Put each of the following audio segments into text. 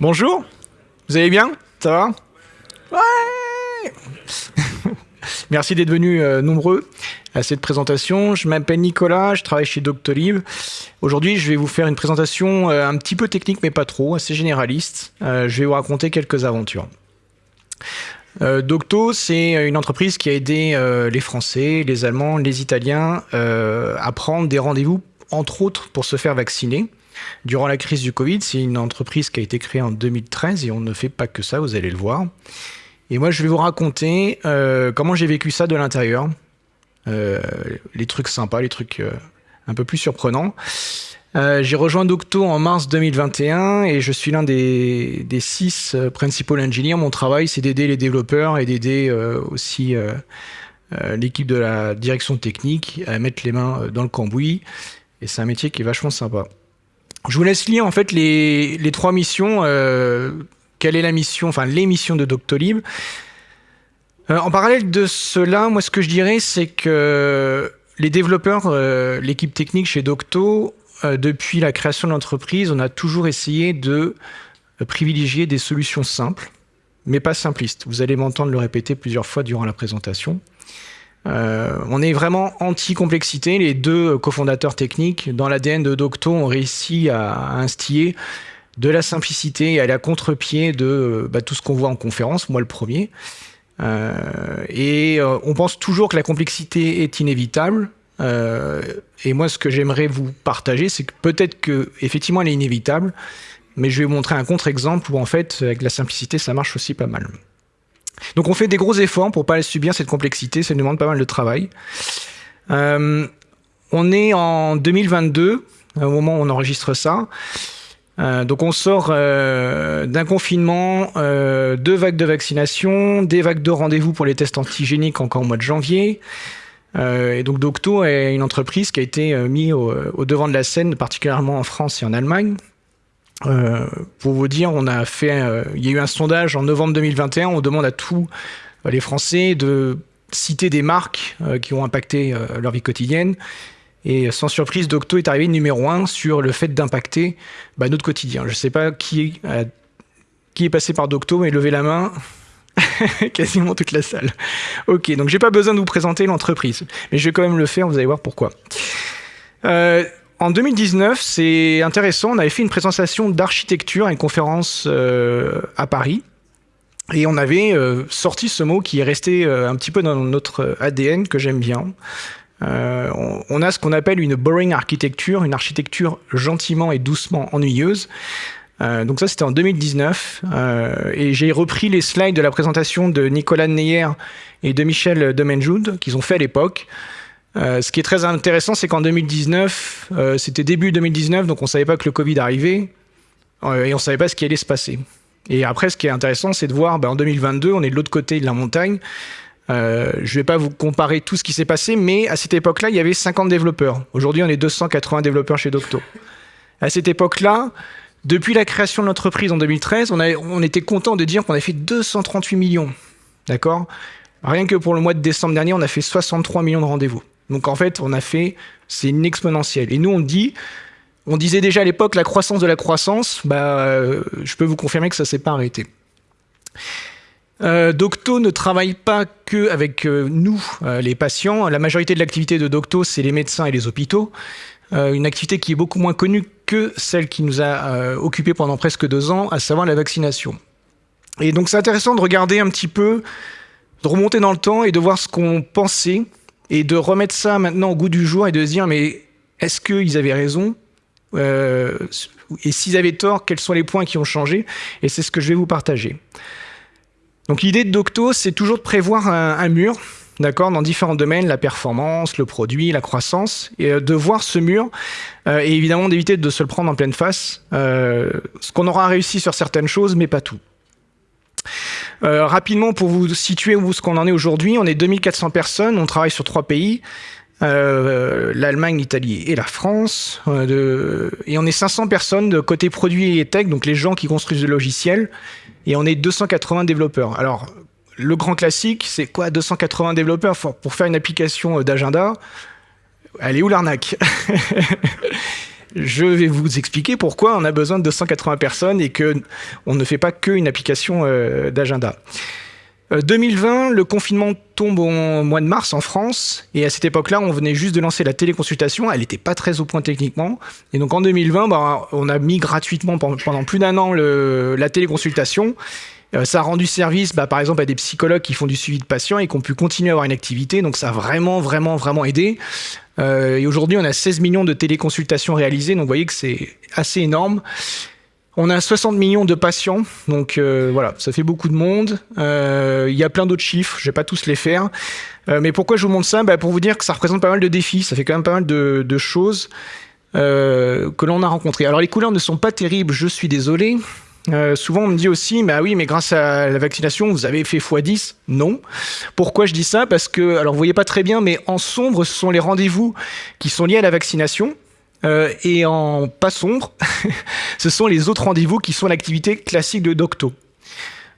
Bonjour, vous allez bien? Ça va? Ouais Merci d'être venus euh, nombreux à cette présentation. Je m'appelle Nicolas, je travaille chez Doctolib. Aujourd'hui, je vais vous faire une présentation euh, un petit peu technique, mais pas trop, assez généraliste. Euh, je vais vous raconter quelques aventures. Docto, c'est une entreprise qui a aidé les Français, les Allemands, les Italiens à prendre des rendez-vous, entre autres, pour se faire vacciner. Durant la crise du Covid, c'est une entreprise qui a été créée en 2013 et on ne fait pas que ça, vous allez le voir. Et moi, je vais vous raconter euh, comment j'ai vécu ça de l'intérieur. Euh, les trucs sympas, les trucs euh, un peu plus surprenants. j'ai rejoint Docto en mars 2021 et je suis l'un des, six principal engineers. Mon travail, c'est d'aider les développeurs et d'aider aussi l'équipe de la direction technique à mettre les mains dans le cambouis. Et c'est un métier qui est vachement sympa. Je vous laisse lire en fait les, trois missions. Euh, quelle est la mission, enfin les missions de Doctolib. Euh, en parallèle de cela, moi ce que je dirais, c'est que les développeurs, euh, l'équipe technique chez Docto, depuis la création de l'entreprise, on a toujours essayé de privilégier des solutions simples, mais pas simplistes. Vous allez m'entendre le répéter plusieurs fois durant la présentation. Euh, on est vraiment anti-complexité. Les deux cofondateurs techniques dans l'ADN de Docto ont réussi à, instiller de la simplicité et à la contre-pied de bah, tout ce qu'on voit en conférence, moi le premier. Euh, et euh, on pense toujours que la complexité est inévitable. et moi, ce que j'aimerais vous partager, c'est que peut-être que effectivement, elle est inévitable, mais je vais vous montrer un contre-exemple où en fait, avec la simplicité, ça marche aussi pas mal. Donc on fait des gros efforts pour pas subir cette complexité, ça demande pas mal de travail. Euh, on est en 2022, au moment où on enregistre ça. Euh, donc on sort euh, d'un confinement, deux vagues de vaccination, des vagues de rendez-vous pour les tests antigéniques encore au mois de janvier. et donc Docto est une entreprise qui a été mise au, devant de la scène, particulièrement en France et en Allemagne. Euh, pour vous dire, on a fait, euh, il y a eu un sondage en novembre 2021. On demande à tous euh, les Français de citer des marques qui ont impacté leur vie quotidienne. Et sans surprise, Docto est arrivé numéro un sur le fait d'impacter bah, notre quotidien. Je ne sais pas qui, est passé par Docto, mais levez la main. Quasiment toute la salle. Ok, donc j'ai pas besoin de vous présenter l'entreprise, mais je vais quand même le faire, vous allez voir pourquoi. En 2019, c'est intéressant, on avait fait une présentation d'architecture à une conférence euh, à Paris. Et on avait euh, sorti ce mot qui est resté euh, un petit peu dans notre ADN, que j'aime bien. On, a ce qu'on appelle une boring architecture, une architecture gentiment et doucement ennuyeuse. donc ça, c'était en 2019. et j'ai repris les slides de la présentation de Nicolas Neyer et de Michel Demenjoud, qu'ils ont fait à l'époque. Euh, ce qui est très intéressant, c'est qu'en 2019, euh, c'était début 2019, donc on ne savait pas que le Covid arrivait euh, et on ne savait pas ce qui allait se passer. Et après, ce qui est intéressant, c'est de voir, bah, en 2022, on est de l'autre côté de la montagne. je ne vais pas vous comparer tout ce qui s'est passé, mais à cette époque-là, il y avait 50 développeurs. Aujourd'hui, on est 280 développeurs chez Docto. À cette époque-là, depuis la création de l'entreprise en 2013, on, on était content de dire qu'on avait fait 238 millions. D'accord? Rien que pour le mois de décembre dernier, on a fait 63 millions de rendez-vous. Donc en fait, on a fait, c'est une exponentielle. Et nous, on dit, on disait déjà à l'époque la croissance de la croissance, bah, euh, je peux vous confirmer que ça s'est pas arrêté. Euh, Docto ne travaille pas que avec euh, nous, les patients. La majorité de l'activité de Docto, c'est les médecins et les hôpitaux. une activité qui est beaucoup moins connue que celle qui nous a occupés pendant presque deux ans, à savoir la vaccination. Et donc c'est intéressant de regarder un petit peu, de remonter dans le temps et de voir ce qu'on pensait et de remettre ça maintenant au goût du jour et de se dire mais est-ce qu'ils avaient raison euh, et s'ils avaient tort, quels sont les points qui ont changé Et c'est ce que je vais vous partager. Donc l'idée de Docto, c'est toujours de prévoir un, mur, d'accord, dans différents domaines, la performance, le produit, la croissance, et euh, de voir ce mur, euh, et évidemment d'éviter de se le prendre en pleine face. ce qu'on aura réussi sur certaines choses, mais pas tout. Euh, rapidement, pour vous situer où ce qu'on en est aujourd'hui, on est 2400 personnes, on travaille sur trois pays. Euh, l'Allemagne, l'Italie et la France. Euh. Et on est 500 personnes de côté produit et tech, donc les gens qui construisent le logiciel. Et on est 280 développeurs. Alors, le grand classique, c'est quoi 280 développeurs? Pour faire une application d'agenda Elle est où l'arnaque? je vais vous expliquer pourquoi on a besoin de 280 personnes et que on ne fait pas qu'une application euh, d'agenda. 2020, le confinement tombe au mois de mars en France, et à cette époque-là, on venait juste de lancer la téléconsultation, elle n'était pas très au point techniquement, et donc en 2020, bah, on a mis gratuitement pendant plus d'un an la téléconsultation, euh, ça a rendu service, bah, par exemple, à des psychologues qui font du suivi de patients et qui ont pu continuer à avoir une activité. Donc, ça a vraiment, vraiment, vraiment aidé. Euh, et aujourd'hui, on a 16 millions de téléconsultations réalisées. Donc, vous voyez que c'est assez énorme. On a 60 millions de patients, donc euh, voilà, ça fait beaucoup de monde. Il y a plein d'autres chiffres, je vais pas tous les faire. mais pourquoi je vous montre ça? Bah, Pour vous dire que ça représente pas mal de défis, ça fait quand même pas mal de choses que l'on a rencontrées. Alors les couleurs ne sont pas terribles, je suis désolé. Euh, souvent, on me dit aussi, mais ah oui, mais grâce à la vaccination, vous avez fait x10. Non. Pourquoi je dis ça? Parce que, alors vous voyez pas très bien, mais en sombre, ce sont les rendez-vous qui sont liés à la vaccination. Euh, et en pas sombre, ce sont les autres rendez-vous qui sont l'activité classique de Docto.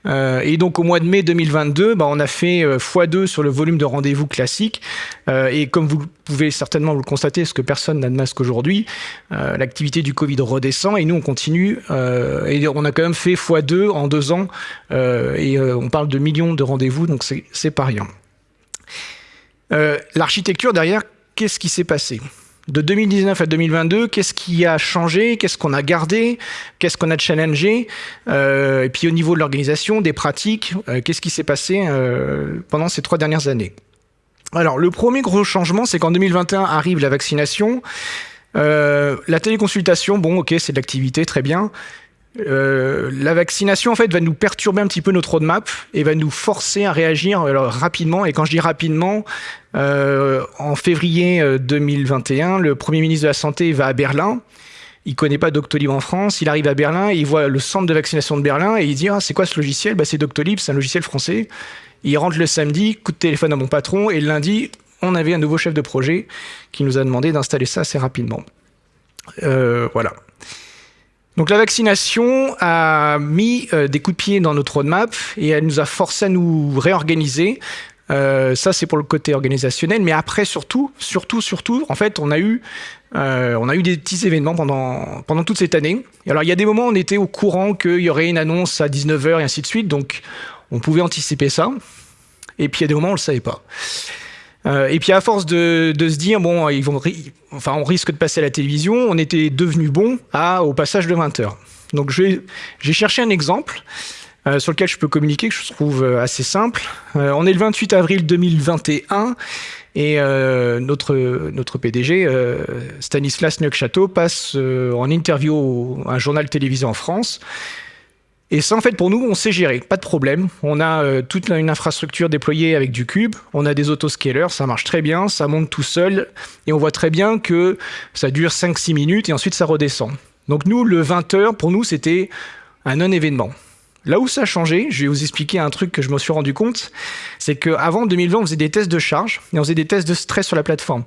Euh, et donc au mois de mai 2022, bah, on a fait euh, x2 sur le volume de rendez-vous classique. Euh, et comme vous pouvez certainement le constater, parce que personne n'a de masque aujourd'hui, l'activité du Covid redescend et nous on continue. et on a quand même fait x2 en deux ans. et on parle de millions de rendez-vous, donc c'est pas rien. L'architecture derrière, qu'est-ce qui s'est passé? De 2019 à 2022, qu'est-ce qui a changé, qu'est-ce qu'on a gardé, qu'est-ce qu'on a challengé, euh, et puis au niveau de l'organisation, des pratiques, euh, qu'est-ce qui s'est passé euh, pendant ces trois dernières années? Alors le premier gros changement, c'est qu'en 2021 arrive la vaccination. la téléconsultation, bon ok, c'est de l'activité, très bien. Euh, la vaccination en fait va nous perturber un petit peu notre roadmap et va nous forcer à réagir alors, rapidement. Et quand je dis rapidement, euh, en février 2021, euh, le Premier ministre de la Santé va à Berlin. Il connaît pas Doctolib en France. Il arrive à Berlin, il voit le centre de vaccination de Berlin et il dit ah, c'est quoi ce logiciel? Bah, C'est Doctolib, c'est un logiciel français. Il rentre le samedi, coup de téléphone à mon patron et le lundi, on avait un nouveau chef de projet qui nous a demandé d'installer ça assez rapidement. voilà. Donc la vaccination a mis euh, des coups de pied dans notre roadmap et elle nous a forcé à nous réorganiser. Euh, ça c'est pour le côté organisationnel, mais après surtout, surtout, surtout, en fait, on a eu, euh, on a eu des petits événements pendant pendant toute cette année. Alors il y a des moments où on était au courant qu'il y aurait une annonce à 19h et ainsi de suite, donc on pouvait anticiper ça. Et puis il y a des moments où on le savait pas. Euh, et puis à force de, se dire, bon, ils vont, enfin, on risque de passer à la télévision, on était devenu bon à, au passage de 20 heures. Donc j'ai cherché un exemple euh, sur lequel je peux communiquer, que je trouve euh, assez simple. On est le 28 avril 2021 et notre, notre PDG, Stanislas Neufchâteau, passe en interview à un journal télévisé en France et ça, en fait, pour nous, on sait gérer, pas de problème. On a euh, toute une infrastructure déployée avec du cube, on a des autoscalers, ça marche très bien, ça monte tout seul, et on voit très bien que ça dure 5-6 minutes et ensuite ça redescend. Donc nous, le 20h, pour nous, c'était un non-événement. Là où ça a changé, je vais vous expliquer un truc que je me suis rendu compte, c'est qu'avant 2020, on faisait des tests de charge et on faisait des tests de stress sur la plateforme.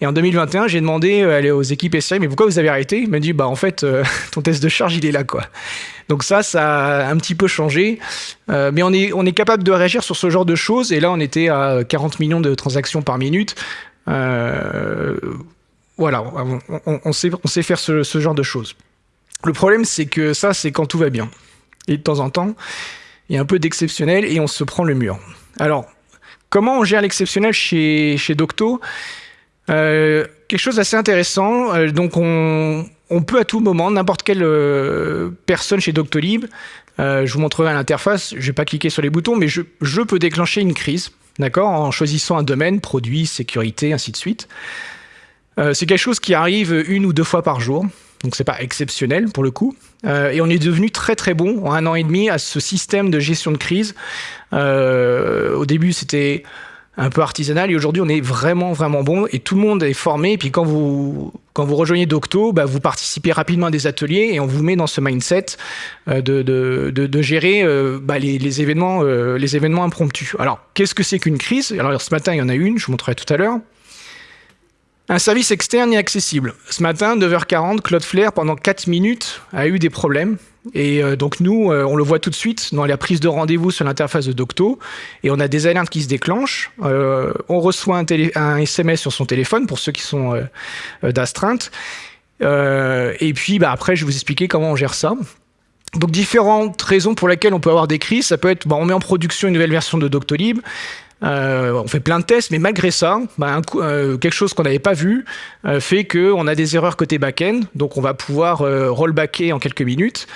Et en 2021, j'ai demandé euh, aux équipes SI, mais pourquoi vous avez arrêté? Ils m'ont dit, bah en fait, euh, ton test de charge, il est là, quoi. Donc ça, ça a un petit peu changé. Euh, mais on est, capable de réagir sur ce genre de choses. Et là, on était à 40 millions de transactions par minute. voilà, on, sait, faire ce, genre de choses. Le problème, c'est que ça, c'est quand tout va bien. Et de temps en temps, il y a un peu d'exceptionnel et on se prend le mur. Alors, comment on gère l'exceptionnel chez, chez Docto? Euh, Quelque chose d'assez intéressant. Euh, donc, on, on, peut à tout moment, n'importe quelle euh, personne chez Doctolib, je vous montrerai l'interface, je ne vais pas cliquer sur les boutons, mais je, peux déclencher une crise, d'accord, en choisissant un domaine, produit, sécurité, ainsi de suite. c'est quelque chose qui arrive une ou deux fois par jour donc c'est pas exceptionnel pour le coup. Euh, et on est devenu très très bon en un an et demi à ce système de gestion de crise. Euh, au début c'était un peu artisanal et aujourd'hui on est vraiment vraiment bon et tout le monde est formé. Et puis quand vous quand vous rejoignez Docto, bah, vous participez rapidement à des ateliers et on vous met dans ce mindset euh, de, de, gérer bah, les, événements les événements impromptus. Alors qu'est-ce que c'est qu'une crise? Alors ce matin il y en a une, je vous montrerai tout à l'heure. Un service externe est accessible. Ce matin, 9h40, Cloudflare, pendant 4 minutes, a eu des problèmes. Et euh, donc nous, euh, on le voit tout de suite dans la prise de rendez-vous sur l'interface de Docto. Et on a des alertes qui se déclenchent. Euh, on reçoit un, SMS sur son téléphone, pour ceux qui sont d'astreinte. et puis bah, après, je vais vous expliquer comment on gère ça. Donc différentes raisons pour lesquelles on peut avoir des crises, ça peut être bah, on met en production une nouvelle version de Doctolib, euh, on fait plein de tests, mais malgré ça, bah, euh, quelque chose qu'on n'avait pas vu euh, fait qu'on a des erreurs côté back-end, donc on va pouvoir rollbacker en quelques minutes.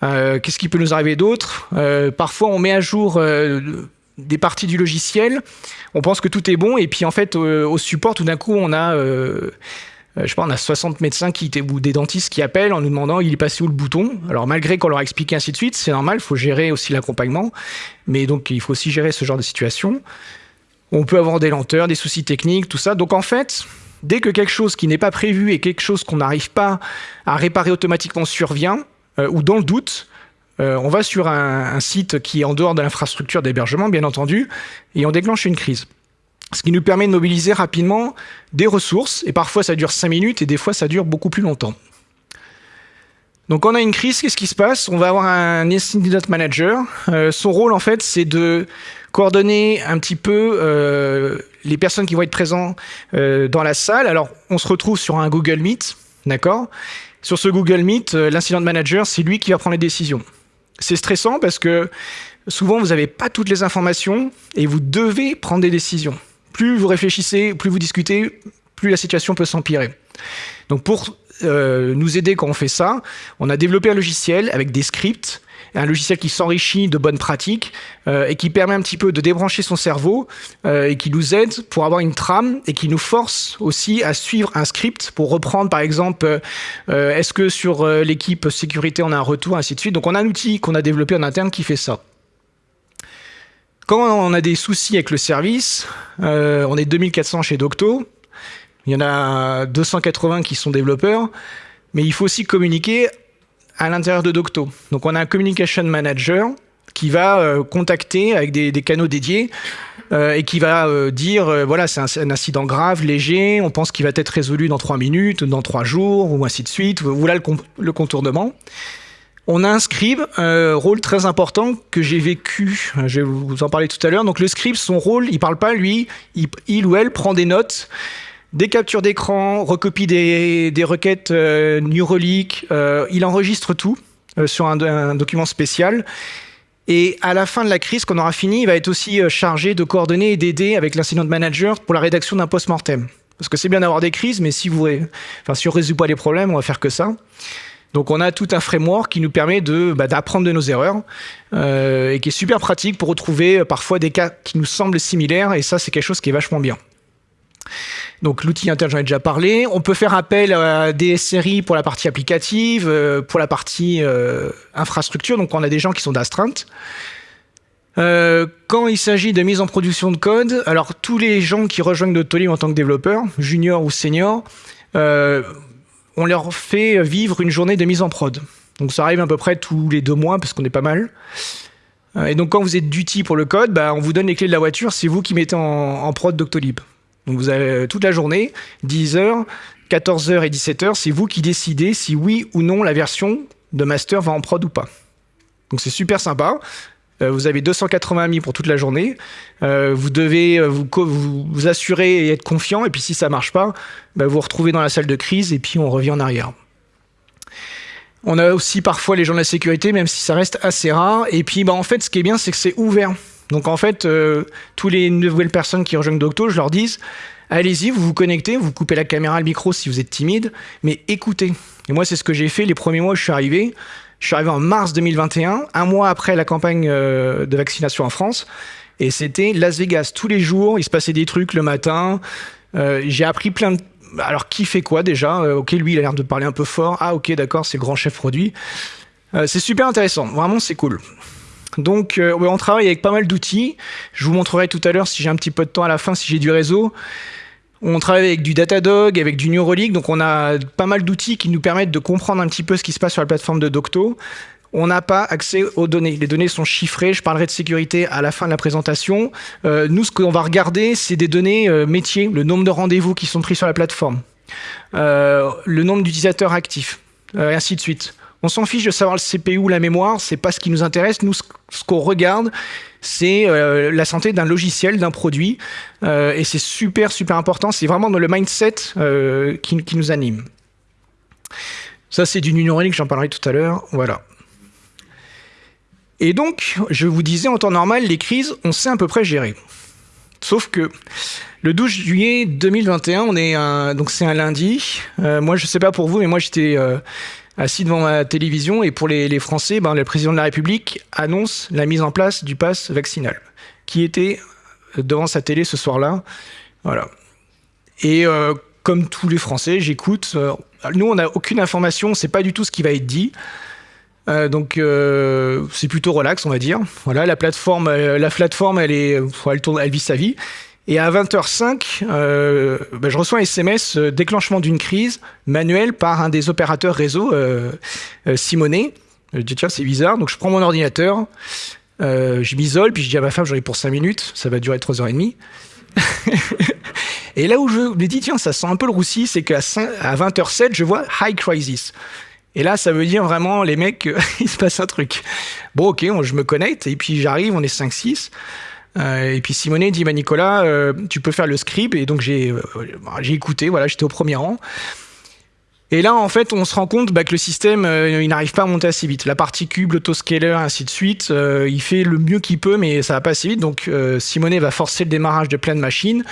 Qu'est-ce qui peut nous arriver d'autre? Parfois, on met à jour des parties du logiciel, on pense que tout est bon, et puis en fait, au support, tout d'un coup, on a euh, je sais pas, on a 60 médecins qui, ou des dentistes qui appellent en nous demandant il est passé où le bouton? Alors malgré qu'on leur a expliqué ainsi de suite, c'est normal, il faut gérer aussi l'accompagnement, mais donc il faut aussi gérer ce genre de situation. On peut avoir des lenteurs, des soucis techniques, tout ça. Donc en fait, dès que quelque chose qui n'est pas prévu et quelque chose qu'on n'arrive pas à réparer automatiquement survient, euh, ou dans le doute, euh, on va sur un site qui est en dehors de l'infrastructure d'hébergement, bien entendu, et on déclenche une crise ce qui nous permet de mobiliser rapidement des ressources, et parfois ça dure 5 minutes, et des fois ça dure beaucoup plus longtemps. Donc on a une crise, qu'est-ce qui se passe? On va avoir un incident manager. Euh, son rôle en fait c'est de coordonner un petit peu euh, les personnes qui vont être présentes euh, dans la salle. Alors on se retrouve sur un Google Meet, d'accord? Sur ce Google Meet, l'incident manager c'est lui qui va prendre les décisions. C'est stressant parce que souvent vous n'avez pas toutes les informations et vous devez prendre des décisions plus vous réfléchissez, plus vous discutez, plus la situation peut s'empirer. Donc pour euh, nous aider quand on fait ça, on a développé un logiciel avec des scripts, un logiciel qui s'enrichit de bonnes pratiques euh, et qui permet un petit peu de débrancher son cerveau euh, et qui nous aide pour avoir une trame et qui nous force aussi à suivre un script pour reprendre par exemple est-ce que sur l'équipe sécurité on a un retour ainsi de suite. Donc on a un outil qu'on a développé en interne qui fait ça. Quand on a des soucis avec le service, euh, on est 2400 chez Docto, il y en a 280 qui sont développeurs, mais il faut aussi communiquer à l'intérieur de Docto. Donc on a un communication manager qui va euh, contacter avec des, canaux dédiés euh, et qui va dire voilà c'est un, incident grave, léger, on pense qu'il va être résolu dans 3 minutes, dans 3 jours, ou ainsi de suite. Voilà le contournement. On a un scribe, un rôle très important que j'ai vécu, je vais vous en parler tout à l'heure. Donc le scribe, son rôle, il parle pas lui, il, ou elle prend des notes, des captures d'écran, recopie des, requêtes euh, euh, il enregistre tout euh, sur un, document spécial. Et à la fin de la crise, quand on aura fini, il va être aussi euh, chargé de coordonner et d'aider avec l'incident manager pour la rédaction d'un post-mortem. Parce que c'est bien d'avoir des crises, mais si vous, on résout pas les problèmes, on va faire que ça. Donc on a tout un framework qui nous permet de bah, d'apprendre de nos erreurs euh, et qui est super pratique pour retrouver euh, parfois des cas qui nous semblent similaires et ça c'est quelque chose qui est vachement bien. Donc l'outil interne, j'en ai déjà parlé. On peut faire appel à des SRI pour la partie applicative, euh, pour la partie infrastructure. Donc on a des gens qui sont d'astreinte. quand il s'agit de mise en production de code, alors tous les gens qui rejoignent Doctolib en tant que développeurs, junior ou senior, on leur fait vivre une journée de mise en prod. Donc ça arrive à peu près tous les deux mois parce qu'on est pas mal. Euh, et donc quand vous êtes duty pour le code, bah, on vous donne les clés de la voiture, c'est vous qui mettez en, prod Doctolib. Donc vous avez euh, toute la journée, 10h, 14h et 17h, c'est vous qui décidez si oui ou non la version de master va en prod ou pas. Donc c'est super sympa. Euh, vous avez 280 amis pour toute la journée. Euh, vous devez euh, vous, vous, assurer et être confiant. Et puis si ça marche pas, bah, vous vous retrouvez dans la salle de crise et puis on revient en arrière. On a aussi parfois les gens de la sécurité, même si ça reste assez rare. Et puis bah, en fait, ce qui est bien, c'est que c'est ouvert. Donc en fait, tous les nouvelles personnes qui rejoignent Docto, je leur dis, allez-y, vous vous connectez, vous coupez la caméra, le micro si vous êtes timide, mais écoutez. Et moi, c'est ce que j'ai fait les premiers mois où je suis arrivé. Je suis arrivé en mars 2021, un mois après la campagne euh, de vaccination en France. Et c'était Las Vegas. Tous les jours, il se passait des trucs le matin. Euh, j'ai appris plein de... Alors, qui fait quoi déjà? Euh, Ok, lui, il a l'air de parler un peu fort. Ah, ok, d'accord, c'est grand chef produit. c'est super intéressant. Vraiment, c'est cool. Donc, on travaille avec pas mal d'outils. Je vous montrerai tout à l'heure, si j'ai un petit peu de temps à la fin, si j'ai du réseau. On travaille avec du Datadog, avec du Neuralink, donc on a pas mal d'outils qui nous permettent de comprendre un petit peu ce qui se passe sur la plateforme de Docto. On n'a pas accès aux données. Les données sont chiffrées. Je parlerai de sécurité à la fin de la présentation. Euh, nous, ce qu'on va regarder, c'est des données euh, métiers, le nombre de rendez-vous qui sont pris sur la plateforme, euh, le nombre d'utilisateurs actifs, et ainsi de suite. On s'en fiche de savoir le CPU ou la mémoire, c'est pas ce qui nous intéresse. Nous, ce qu'on regarde, c'est euh, la santé d'un logiciel, d'un produit, euh, et c'est super, super important. C'est vraiment dans le mindset euh, qui, nous anime. Ça, c'est du numérique, j'en parlerai tout à l'heure. Voilà. Et donc, je vous disais, en temps normal, les crises, on sait à peu près gérer. Sauf que le 12 juillet 2021, on est c'est un lundi. Moi, je sais pas pour vous, mais moi, j'étais assis devant ma télévision et pour les, Français, ben, le président de la République annonce la mise en place du pass vaccinal, qui était devant sa télé ce soir-là. Voilà. Et euh, comme tous les Français, j'écoute. Euh, nous, on n'a aucune information, on sait pas du tout ce qui va être dit. Euh, donc c'est plutôt relax, on va dire. Voilà, la plateforme, la plateforme, elle est, elle tourne, elle vit sa vie. Et à 20h05, ben, je reçois un SMS déclenchement d'une crise manuelle par un des opérateurs réseau, Simonet. Je dis tiens, c'est bizarre. Donc je prends mon ordinateur, je m'isole, puis je dis à ma femme, ai pour 5 minutes, ça va durer 3h30. et là où je me dis, tiens, ça sent un peu le roussi, c'est qu'à 20h07, je vois High Crisis. Et là, ça veut dire vraiment, les mecs, il se passe un truc. Bon, ok, je me connecte, et puis j'arrive, on est 5-6. Euh, et puis Simonet dit, bah, Nicolas, euh, tu peux faire le script. Et donc j'ai euh, j'ai écouté, voilà, j'étais au premier rang. Et là, en fait, on se rend compte bah, que le système, il n'arrive pas à monter assez vite. La partie cube, l'autoscaler, ainsi de suite, il fait le mieux qu'il peut, mais ça va pas assez vite. Donc, Simonet va forcer le démarrage de plein de machines.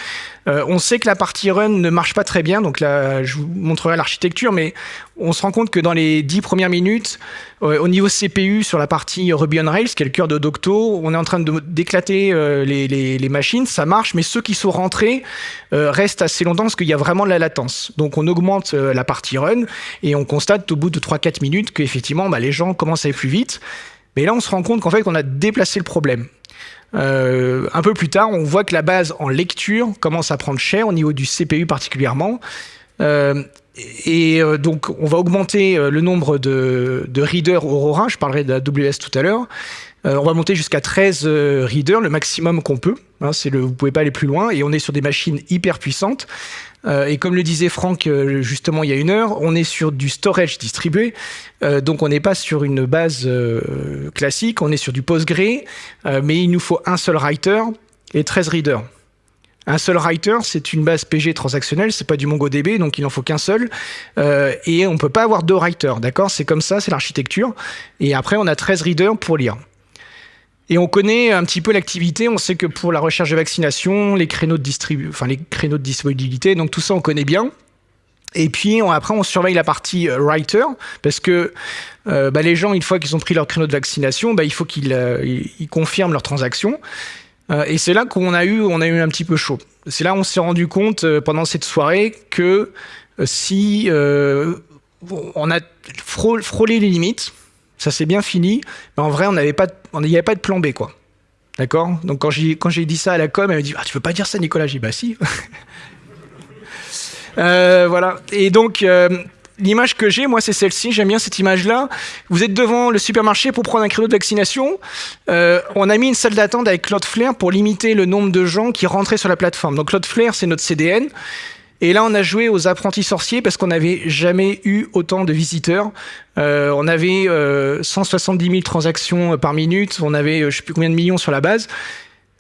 Euh, on sait que la partie run ne marche pas très bien, donc là, je vous montrerai l'architecture, mais on se rend compte que dans les dix premières minutes, euh, au niveau CPU, sur la partie Ruby on Rails, qui est le cœur de Docto, on est en train d'éclater euh, les, machines, ça marche, mais ceux qui sont rentrés restent assez longtemps parce qu'il y a vraiment de la latence. Donc on augmente la partie run et on constate au bout de 3-4 minutes qu'effectivement, bah, les gens commencent à aller plus vite. Mais là, on se rend compte qu'en fait, on a déplacé le problème. Euh, un peu plus tard, on voit que la base en lecture commence à prendre cher au niveau du CPU particulièrement. Euh, et euh, donc, on va augmenter le nombre de, de readers Aurora. Je parlerai de la WS tout à l'heure. On va monter jusqu'à 13 readers, le maximum qu'on peut. Hein, le, vous pouvez pas aller plus loin. Et on est sur des machines hyper puissantes. Euh, et comme le disait Franck euh, justement il y a une heure, on est sur du storage distribué, euh, donc on n'est pas sur une base classique, on est sur du Postgre, mais il nous faut un seul writer et 13 readers. Un seul writer, c'est une base PG transactionnelle, c'est pas du MongoDB, donc il n'en faut qu'un seul. et on peut pas avoir deux writers, d'accord? C'est comme ça, c'est l'architecture. Et après, on a 13 readers pour lire. Et on connaît un petit peu l'activité. On sait que pour la recherche de vaccination, les créneaux de distribu enfin les créneaux de disponibilité, donc tout ça on connaît bien. Et puis après on surveille la partie euh, writer parce que euh, bah, les gens une fois qu'ils ont pris leur créneau de vaccination, bah, il faut qu'ils euh, confirment leur transaction. Et c'est là qu'on a eu a eu un petit peu chaud. C'est là on s'est rendu compte pendant cette soirée que si on a frôlé les limites, ça s'est bien fini, mais en vrai, on n'avait pas, il n'y avait pas de plan B, quoi. D'accord? Donc quand j'ai quand j'ai dit ça à la com, elle m'a dit ah, tu veux pas dire ça, Nicolas? J'ai dit bah si. euh, voilà. Et donc euh, l'image que j'ai, moi, c'est celle-ci. J'aime bien cette image-là. Vous êtes devant le supermarché pour prendre un créneau de vaccination. Euh, on a mis une salle d'attente avec Cloudflare pour limiter le nombre de gens qui rentraient sur la plateforme. Donc Cloudflare, c'est notre CDN. Et là, on a joué aux apprentis sorciers parce qu'on n'avait jamais eu autant de visiteurs. Euh, on avait euh, 170 000 transactions euh, par minute, on avait euh, je sais plus combien de millions sur la base.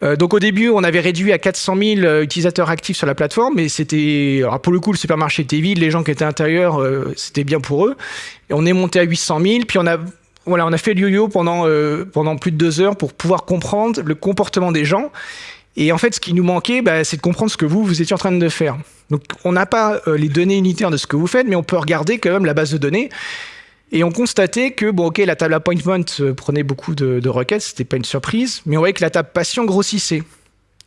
Euh, donc au début, on avait réduit à 400 000 euh, utilisateurs actifs sur la plateforme, mais c'était, pour le coup, le supermarché était vide, les gens qui étaient à l'intérieur, c'était bien pour eux. Et on est monté à 800 000, puis on a voilà, on a fait le yo-yo pendant pendant plus de deux heures pour pouvoir comprendre le comportement des gens. Et en fait, ce qui nous manquait, bah, c'est de comprendre ce que vous, vous étiez en train de faire. Donc, on n'a pas euh, les données unitaires de ce que vous faites, mais on peut regarder quand même la base de données. Et on constatait que, bon, ok, la table appointment euh, prenait beaucoup de, de requêtes, c'était pas une surprise, mais on voyait que la table patient grossissait.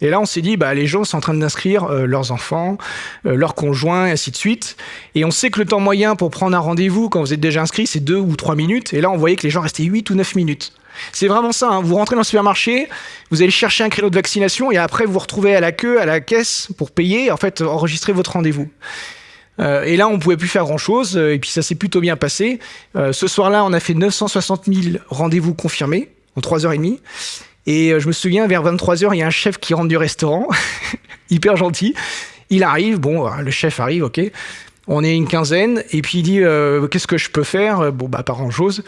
Et là, on s'est dit, bah, les gens sont en train d'inscrire euh, leurs enfants, leurs conjoints, et ainsi de suite. Et on sait que le temps moyen pour prendre un rendez-vous, quand vous êtes déjà inscrit, c'est deux ou trois minutes. Et là, on voyait que les gens restaient 8 ou 9 minutes. C'est vraiment ça. Hein. Vous rentrez dans le supermarché, vous allez chercher un créneau de vaccination et après vous vous retrouvez à la queue, à la caisse pour payer, en fait, enregistrer votre rendez-vous. Euh, et là, on pouvait plus faire grand-chose. Et puis ça s'est plutôt bien passé. Euh, ce soir-là, on a fait 960 000 rendez-vous confirmés en 3h30. Et euh, je me souviens, vers 23h, il y a un chef qui rentre du restaurant, hyper gentil. Il arrive, bon, le chef arrive, ok. On est une quinzaine, et puis il dit euh, Qu'est-ce que je peux faire? Bon, bah, pas grand-chose.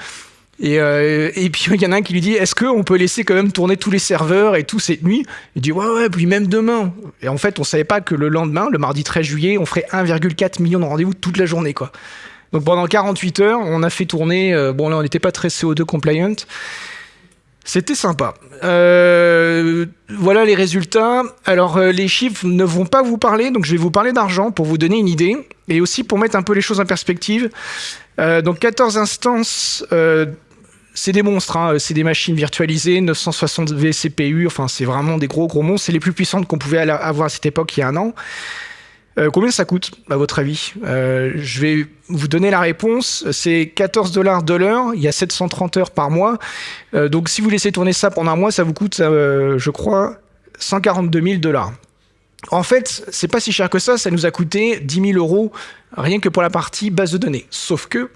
Et, euh, et puis il y en a un qui lui dit Est-ce qu'on peut laisser quand même tourner tous les serveurs et tout cette nuit? Il dit Ouais, ouais, puis même demain. Et en fait, on savait pas que le lendemain, le mardi 13 juillet, on ferait 1,4 million de rendez-vous toute la journée, quoi. Donc pendant 48 heures, on a fait tourner, euh, bon là on n'était pas très CO2 compliant, c'était sympa. Euh, voilà les résultats. Alors les chiffres ne vont pas vous parler, donc je vais vous parler d'argent pour vous donner une idée et aussi pour mettre un peu les choses en perspective. Donc 14 instances, c'est des monstres, hein. c'est des machines virtualisées, 960 vCPU, enfin c'est vraiment des gros gros monstres, c'est les plus puissantes qu'on pouvait avoir à cette époque il y a un an. Euh, combien ça coûte, à votre avis? Euh, Je vais vous donner la réponse. C'est 14 dollars de l'heure. Il y a 730 heures par mois. Euh, donc, si vous laissez tourner ça pendant un mois, ça vous coûte, je crois, 142 000 dollars. En fait, c'est pas si cher que ça. Ça nous a coûté 10 000 euros rien que pour la partie base de données. Sauf que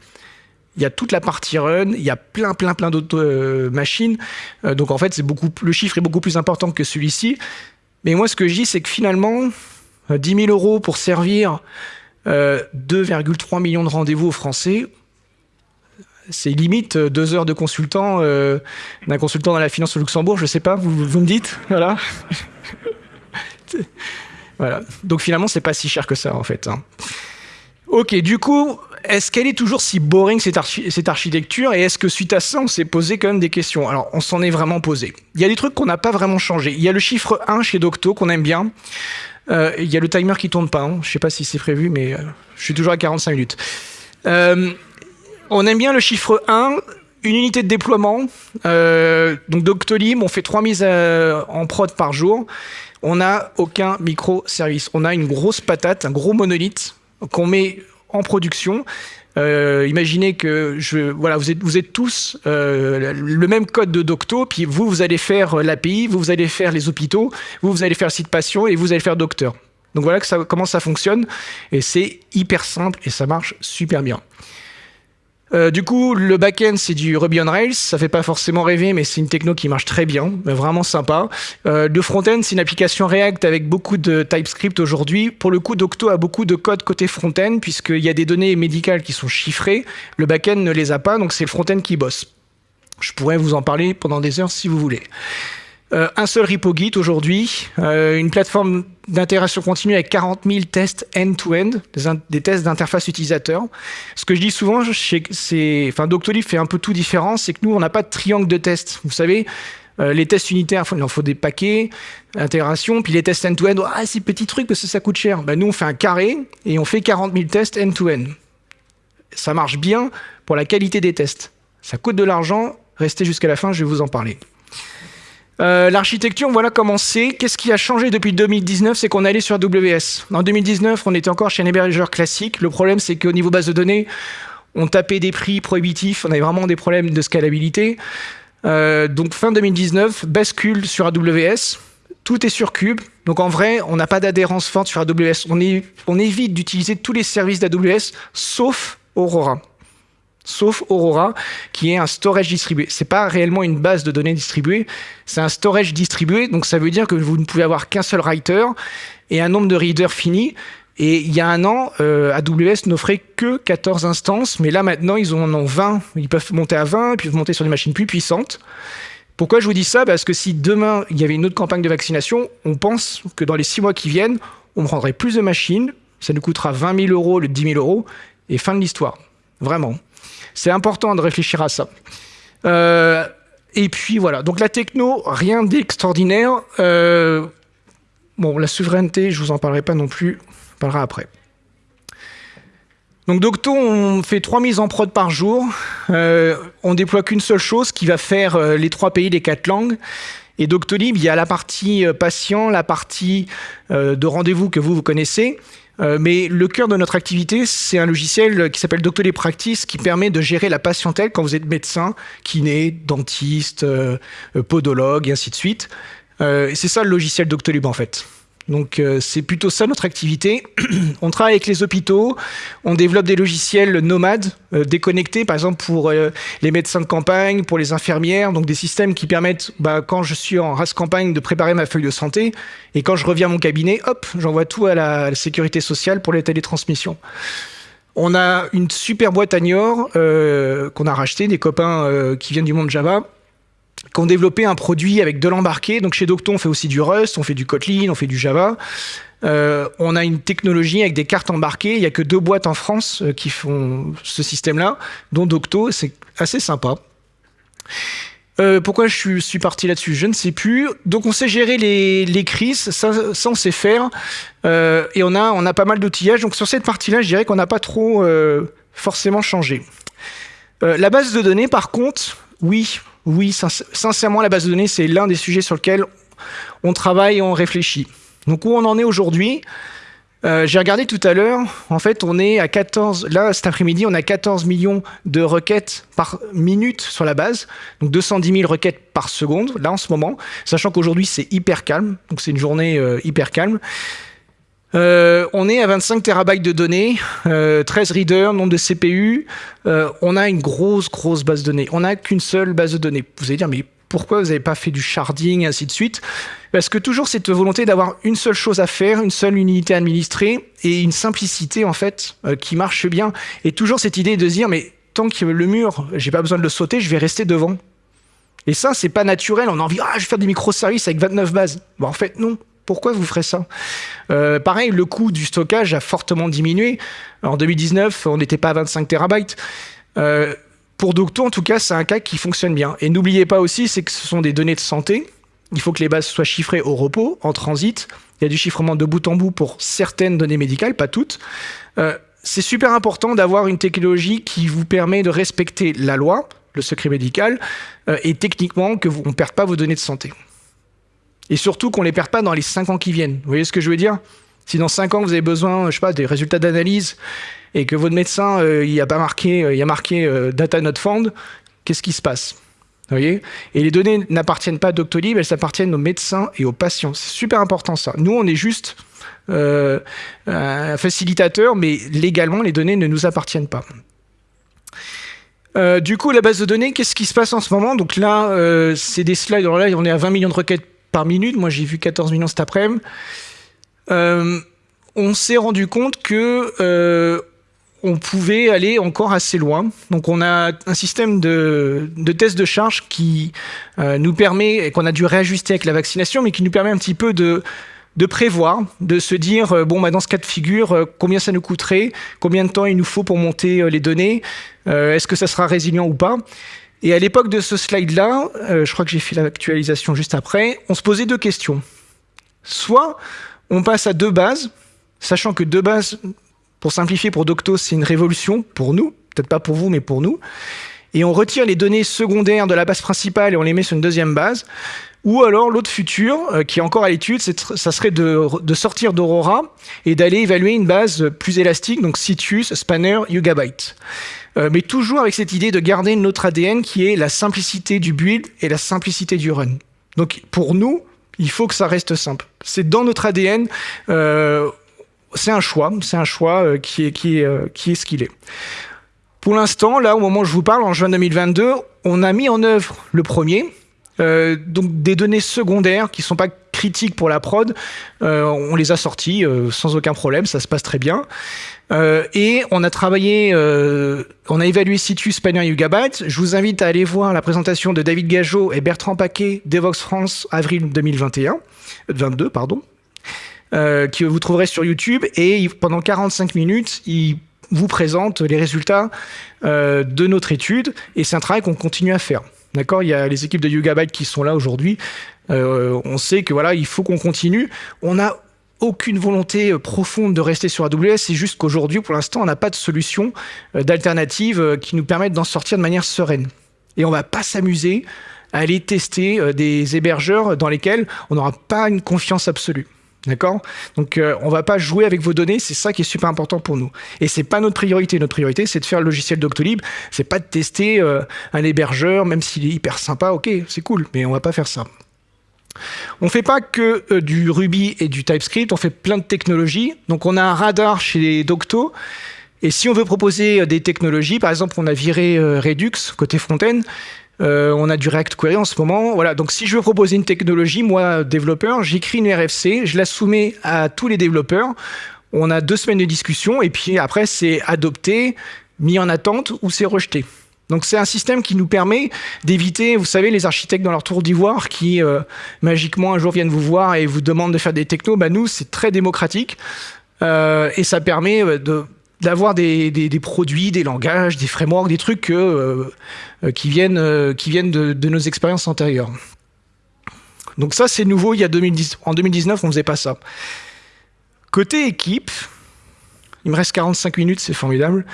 il y a toute la partie run, il y a plein, plein, plein d'autres machines. donc en fait, c'est beaucoup, le chiffre est beaucoup plus important que celui-ci. Mais moi, ce que je dis, c'est que finalement, 10 euh, 000 euros pour servir 2,3 euh, millions de rendez-vous aux Français, c'est limite euh, deux heures de consultant d'un consultant dans la finance au Luxembourg, je sais pas, vous, me dites, voilà. voilà. Donc finalement, c'est pas si cher que ça en fait. Hein. Ok, du coup, est-ce qu'elle est toujours si boring cette, architecture et est-ce que suite à ça, on s'est posé quand même des questions? Alors, on s'en est vraiment posé. Il y a des trucs qu'on n'a pas vraiment changé. Il y a le chiffre 1 chez Docto qu'on aime bien. Euh, il y a le timer qui tourne pas. Hein. Je sais pas si c'est prévu, mais euh, je suis toujours à 45 minutes. Euh, on aime bien le chiffre 1, une unité de déploiement. donc Doctolib, on fait trois mises en prod par jour. On n'a aucun microservice. On a une grosse patate, un gros monolithe qu'on met en production. Euh, imaginez que je, voilà, vous êtes, tous euh, le même code de Docto, puis vous, vous allez faire l'API, vous, vous allez faire les hôpitaux, vous, vous allez faire le site patient et vous allez faire docteur. Donc voilà comment ça fonctionne. Et c'est hyper simple et ça marche super bien. Euh, du coup, le back-end, c'est du Ruby on Rails. Ça fait pas forcément rêver, mais c'est une techno qui marche très bien, vraiment sympa. Euh, le front-end, c'est une application React avec beaucoup de TypeScript aujourd'hui. Pour le coup, Docto a beaucoup de code côté front-end, puisqu'il y a des données médicales qui sont chiffrées. Le back-end ne les a pas, donc c'est le front-end qui bosse. Je pourrais vous en parler pendant des heures si vous voulez. Euh, un seul repo Git aujourd'hui, euh, une plateforme d'intégration continue avec 40 000 tests end-to-end, des, tests d'interface utilisateur. Ce que je dis souvent, c'est, enfin, Doctolib fait un peu tout différent, c'est que nous, on n'a pas de triangle de tests. Vous savez, euh, les tests unitaires, il en faut des paquets, intégration, puis les tests end-to-end, ah, c'est petit truc parce que ça coûte cher. Ben, nous, on fait un carré et on fait 40 000 tests end-to-end. Ça marche bien pour la qualité des tests. Ça coûte de l'argent, restez jusqu'à la fin, je vais vous en parler. Euh, l'architecture, voilà comment c'est. Qu'est-ce qui a changé depuis 2019 C'est qu'on est allé sur AWS. En 2019, on était encore chez un hébergeur classique. Le problème, c'est qu'au niveau base de données, on tapait des prix prohibitifs. On avait vraiment des problèmes de scalabilité. Euh, donc fin 2019, bascule sur AWS. Tout est sur Cube. Donc en vrai, on n'a pas d'adhérence forte sur AWS. On, on évite d'utiliser tous les services d'AWS, sauf Aurora sauf Aurora, qui est un storage distribué. C'est pas réellement une base de données distribuée, c'est un storage distribué, donc ça veut dire que vous ne pouvez avoir qu'un seul writer et un nombre de readers fini. Et il y a un an, euh, AWS n'offrait que 14 instances, mais là maintenant, ils en ont 20. Ils peuvent monter à 20, puis monter sur des machines plus puissantes. Pourquoi je vous dis ça? Parce que si demain, il y avait une autre campagne de vaccination, on pense que dans les six mois qui viennent, on prendrait plus de machines, ça nous coûtera 20 000 euros le 10 000 euros, et fin de l'histoire. Vraiment. C'est important de réfléchir à ça. Euh, et puis voilà, donc la techno, rien d'extraordinaire. Euh, bon, la souveraineté, je vous en parlerai pas non plus, on parlera après. Donc Docto, on fait trois mises en prod par jour. Euh, on déploie qu'une seule chose qui va faire euh, les trois pays, les quatre langues. Et Doctolib, il y a la partie patient, la partie de rendez-vous que vous, vous connaissez, euh, mais le cœur de notre activité, c'est un logiciel qui s'appelle Doctolib Practice qui permet de gérer la patientèle quand vous êtes médecin, kiné, dentiste, euh, euh, podologue et ainsi de suite. c'est ça le logiciel Doctolib en fait. Donc euh, c'est plutôt ça notre activité. on travaille avec les hôpitaux, on développe des logiciels nomades, euh, déconnectés, par exemple pour euh, les médecins de campagne, pour les infirmières, donc des systèmes qui permettent, bah, quand je suis en race campagne, de préparer ma feuille de santé, et quand je reviens à mon cabinet, hop, j'envoie tout à la, sécurité sociale pour les télétransmissions. On a une super boîte à Niort qu'on a racheté, des copains qui viennent du monde Java, qui ont développé un produit avec de l'embarqué. Donc chez Docto, on fait aussi du Rust, on fait du Kotlin, on fait du Java. Euh, on a une technologie avec des cartes embarquées. Il n'y a que deux boîtes en France euh, qui font ce système-là, dont Docto. C'est assez sympa. Euh, pourquoi je suis, parti là-dessus? Je ne sais plus. Donc on sait gérer les, crises, ça, on sait faire. et on a, on a pas mal d'outillages. Donc sur cette partie-là, je dirais qu'on n'a pas trop forcément changé. la base de données, par contre, oui, oui, sincèrement, la base de données, c'est l'un des sujets sur lesquels on travaille et on réfléchit. Donc où on en est aujourd'hui euh, J'ai regardé tout à l'heure, en fait on est à 14, là cet après-midi on a 14 millions de requêtes par minute sur la base, donc 210 000 requêtes par seconde, là en ce moment, sachant qu'aujourd'hui c'est hyper calme, donc c'est une journée euh, hyper calme. Euh, on est à 25 terabytes de données, 13 readers, nombre de CPU. on a une grosse, grosse base de données. On n'a qu'une seule base de données. Vous allez dire, mais pourquoi vous n'avez pas fait du sharding, ainsi de suite? Parce que toujours cette volonté d'avoir une seule chose à faire, une seule unité administrée et une simplicité en fait euh, qui marche bien. Et toujours cette idée de se dire mais tant que le mur, j'ai pas besoin de le sauter, je vais rester devant. Et ça, c'est pas naturel. On a envie, ah, je vais faire des microservices avec 29 bases. Bon, en fait, non. Pourquoi vous ferez ça euh, Pareil, le coût du stockage a fortement diminué. En 2019, on n'était pas à 25 terabytes. Euh, pour Docto, en tout cas, c'est un cas qui fonctionne bien. Et n'oubliez pas aussi, c'est que ce sont des données de santé. Il faut que les bases soient chiffrées au repos, en transit. Il y a du chiffrement de bout en bout pour certaines données médicales, pas toutes. Euh, c'est super important d'avoir une technologie qui vous permet de respecter la loi, le secret médical, et techniquement qu'on ne perde pas vos données de santé. Et surtout qu'on ne les perde pas dans les 5 ans qui viennent. Vous voyez ce que je veux dire? Si dans 5 ans, vous avez besoin, je sais pas, des résultats d'analyse et que votre médecin euh, a pas marqué, euh, a marqué euh, data not found, qu'est-ce qui se passe? Voyez? Et les données n'appartiennent pas à Doctolib, elles appartiennent aux médecins et aux patients. C'est super important ça. Nous, on est juste un facilitateur, mais légalement, les données ne nous appartiennent pas. du coup, la base de données, qu'est-ce qui se passe en ce moment? Donc là, c'est des slides. On est à 20 millions de requêtes par minute. Moi, j'ai vu 14 millions cet après-midi. on s'est rendu compte que on pouvait aller encore assez loin. Donc on a un système de, de test de charge qui euh, nous permet, et qu'on a dû réajuster avec la vaccination, mais qui nous permet un petit peu de, prévoir, de se dire, euh, bon, bah, dans ce cas de figure, euh, combien ça nous coûterait, combien de temps il nous faut pour monter les données, est-ce que ça sera résilient ou pas. Et à l'époque de ce slide-là, je crois que j'ai fait l'actualisation juste après, on se posait deux questions. Soit on passe à deux bases, sachant que deux bases pour simplifier, pour Docto, c'est une révolution pour nous, peut-être pas pour vous, mais pour nous. Et on retire les données secondaires de la base principale et on les met sur une deuxième base. Ou alors l'autre futur, euh, qui est encore à l'étude, ça serait de, sortir d'Aurora et d'aller évaluer une base plus élastique, donc Citus, Spanner, Yugabyte. Euh, mais toujours avec cette idée de garder notre ADN qui est la simplicité du build et la simplicité du run. Donc pour nous, il faut que ça reste simple. C'est dans notre ADN. Euh, c'est un choix, c'est un choix euh, qui est, qui, est, qui est ce qu'il est. Pour l'instant, là, au moment où je vous parle, en juin 2022, on a mis en œuvre le premier, donc des données secondaires qui ne sont pas critiques pour la prod, on les a sorties sans aucun problème, ça se passe très bien. et on a travaillé, on a évalué Situ, Spanner et Yugabyte. Je vous invite à aller voir la présentation de David Gageot et Bertrand Paquet d'Evox France, avril 2021, 22, pardon. Euh, que vous trouverez sur YouTube. Et pendant 45 minutes, il vous présente les résultats euh, de notre étude. Et c'est un travail qu'on continue à faire. D'accord? Il y a les équipes de Yugabyte qui sont là aujourd'hui. Euh, on sait que voilà, il faut qu'on continue. On n'a aucune volonté profonde de rester sur AWS. C'est juste qu'aujourd'hui, pour l'instant, on n'a pas de solution d'alternative qui nous permette d'en sortir de manière sereine. Et on va pas s'amuser à aller tester des hébergeurs dans lesquels on n'aura pas une confiance absolue. D'accord? Donc, on euh, on va pas jouer avec vos données, c'est ça qui est super important pour nous. Et c'est pas notre priorité. Notre priorité, c'est de faire le logiciel Doctolib. C'est pas de tester euh, un hébergeur, même s'il est hyper sympa. Ok, c'est cool, mais on va pas faire ça. On fait pas que euh, du Ruby et du TypeScript, on fait plein de technologies. Donc, on a un radar chez Docto. Et si on veut proposer des technologies, par exemple, on a viré Redux côté front-end, euh, on a du React Query en ce moment. Voilà. Donc, si je veux proposer une technologie, moi, développeur, j'écris une RFC, je la soumets à tous les développeurs. On a deux semaines de discussion et puis après, c'est adopté, mis en attente ou c'est rejeté. Donc c'est un système qui nous permet d'éviter, vous savez, les architectes dans leur tour d'ivoire qui euh, magiquement un jour viennent vous voir et vous demandent de faire des technos. Bah, nous, c'est très démocratique euh, et ça permet euh, d'avoir des, produits, des langages, des frameworks, des trucs qui viennent, qui viennent de, nos expériences antérieures. Donc ça, c'est nouveau. Il y a 2010, en 2019, on faisait pas ça. Côté équipe, il me reste 45 minutes, c'est formidable.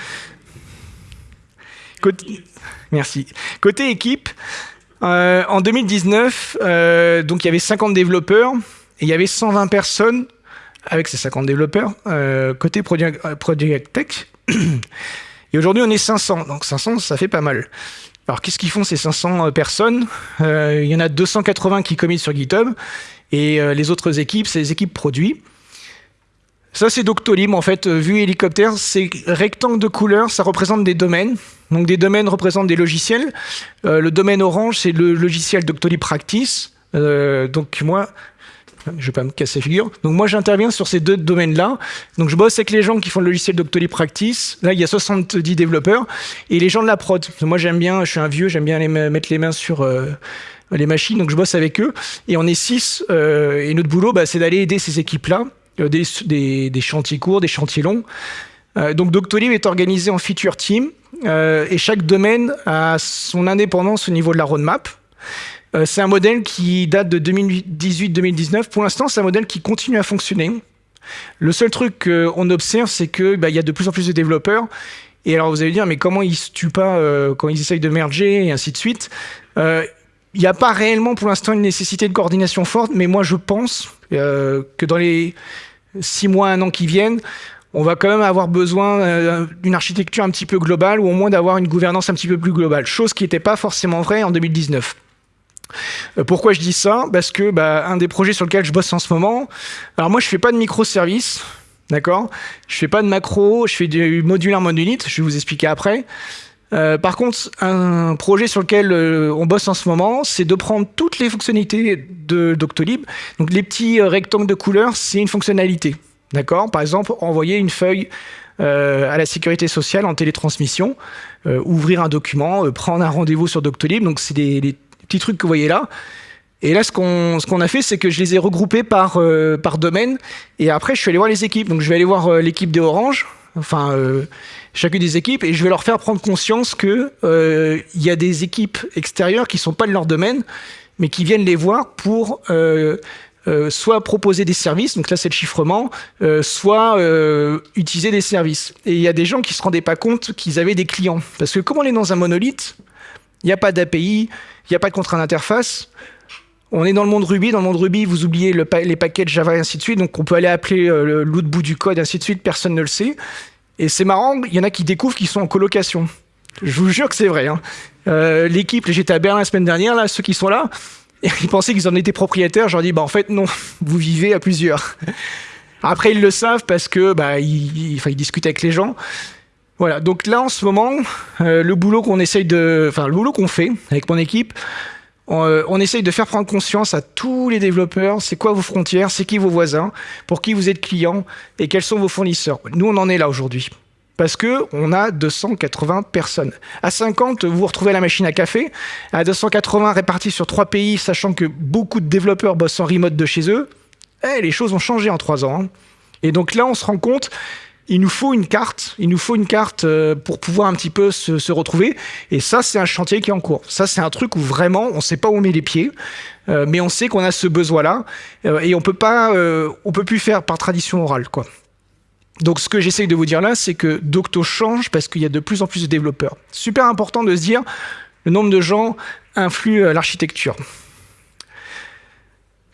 Côté... Merci. Côté équipe, euh, en 2019, euh, donc il y avait 50 développeurs et il y avait 120 personnes avec ces 50 développeurs euh, côté Project Tech. Et aujourd'hui, on est 500. Donc 500, ça fait pas mal. Alors qu'est-ce qu'ils font ces 500 personnes? Il y en a 280 qui commettent sur GitHub et les autres équipes, c'est les équipes produits. Ça, c'est Doctolib, en fait, euh, vu hélicoptère, c'est rectangle de couleurs, ça représente des domaines. Donc des domaines représentent des logiciels. Euh, le domaine orange, c'est le logiciel Doctolib Practice. Euh, donc moi, je vais pas me casser la figure. Donc moi, j'interviens sur ces deux domaines-là. Donc je bosse avec les gens qui font le logiciel Doctolib Practice. Là, il y a 70 développeurs. Et les gens de la prod. Moi, j'aime bien, je suis un vieux, j'aime bien les mettre les mains sur... Les machines, donc je bosse avec eux, et on est six, et notre boulot, bah, c'est d'aller aider ces équipes-là, euh, des, chantiers courts, des chantiers longs. Euh, donc Doctolib est organisé en feature team euh, et chaque domaine a son indépendance au niveau de la roadmap. c'est un modèle qui date de 2018-2019. Pour l'instant, c'est un modèle qui continue à fonctionner. Le seul truc qu'on observe, c'est qu'il bah, y a de plus en plus de développeurs. Et alors vous allez dire, mais comment ils se tuent pas quand ils essayent de merger et ainsi de suite il n'y a pas réellement pour l'instant une nécessité de coordination forte, mais moi je pense euh, que dans les six mois, un an qui viennent, on va quand même avoir besoin euh, d'une architecture un petit peu globale ou au moins d'avoir une gouvernance un petit peu plus globale, chose qui n'était pas forcément vraie en 2019. Euh, pourquoi je dis ça? Parce que bah, un des projets sur lequel je bosse en ce moment, alors moi je fais pas de microservices, d'accord? Je fais pas de macro, je fais du modulaire monolithe, je vais vous expliquer après. Euh, par contre, un projet sur lequel euh, on bosse en ce moment, c'est de prendre toutes les fonctionnalités de Doctolib. Donc les petits euh, rectangles de couleurs, c'est une fonctionnalité. D'accord? Par exemple, envoyer une feuille à la sécurité sociale en télétransmission, ouvrir un document, prendre un rendez-vous sur Doctolib. Donc c'est des, petits trucs que vous voyez là. Et là, ce qu'on ce qu'on a fait, c'est que je les ai regroupés par, par domaine. Et après, je suis allé voir les équipes. Donc je vais aller voir l'équipe des Orange, enfin chacune des équipes et je vais leur faire prendre conscience que euh, il y a des équipes extérieures qui sont pas de leur domaine mais qui viennent les voir pour euh, euh, soit proposer des services, donc là c'est le chiffrement, euh, soit euh, utiliser des services. Et il y a des gens qui se rendaient pas compte qu'ils avaient des clients. Parce que comme on est dans un monolithe, il n'y a pas d'API, il n'y a pas de contrat d'interface, on est dans le monde Ruby. Dans le monde Ruby, vous oubliez le les paquets Java et ainsi de suite. Donc, on peut aller appeler l'autre bout du code, ainsi de suite. Personne ne le sait. Et c'est marrant, il y en a qui découvrent qu'ils sont en colocation. Je vous jure que c'est vrai. Hein. Euh, L'équipe, j'étais à Berlin la semaine dernière, là, ceux qui sont là, ils pensaient qu'ils en étaient propriétaires. Je leur dis, bah en fait non, vous vivez à plusieurs. Après, ils le savent parce que bah, ils, ils discutent avec les gens. Voilà. Donc là, en ce moment, euh, le boulot qu'on essaye de, enfin le boulot qu'on fait avec mon équipe, euh, on, essaye de faire prendre conscience à tous les développeurs, c'est quoi vos frontières, c'est qui vos voisins, pour qui vous êtes client et quels sont vos fournisseurs. Nous, on en est là aujourd'hui. Parce que on a 280 personnes. À 50, vous retrouvez la machine à café. À 280 répartis sur trois pays, sachant que beaucoup de développeurs bossent en remote de chez eux, eh, les choses ont changé en trois ans. Hein. Et donc là, on se rend compte il nous faut une carte, il nous faut une carte euh, pour pouvoir un petit peu se, retrouver. Et ça, c'est un chantier qui est en cours. Ça, c'est un truc où vraiment, on ne sait pas où on met les pieds, euh, mais on sait qu'on a ce besoin-là euh, et on peut pas, on peut plus faire par tradition orale, quoi. Donc, ce que j'essaye de vous dire là, c'est que Docto change parce qu'il y a de plus en plus de développeurs. Super important de se dire, le nombre de gens influe l'architecture.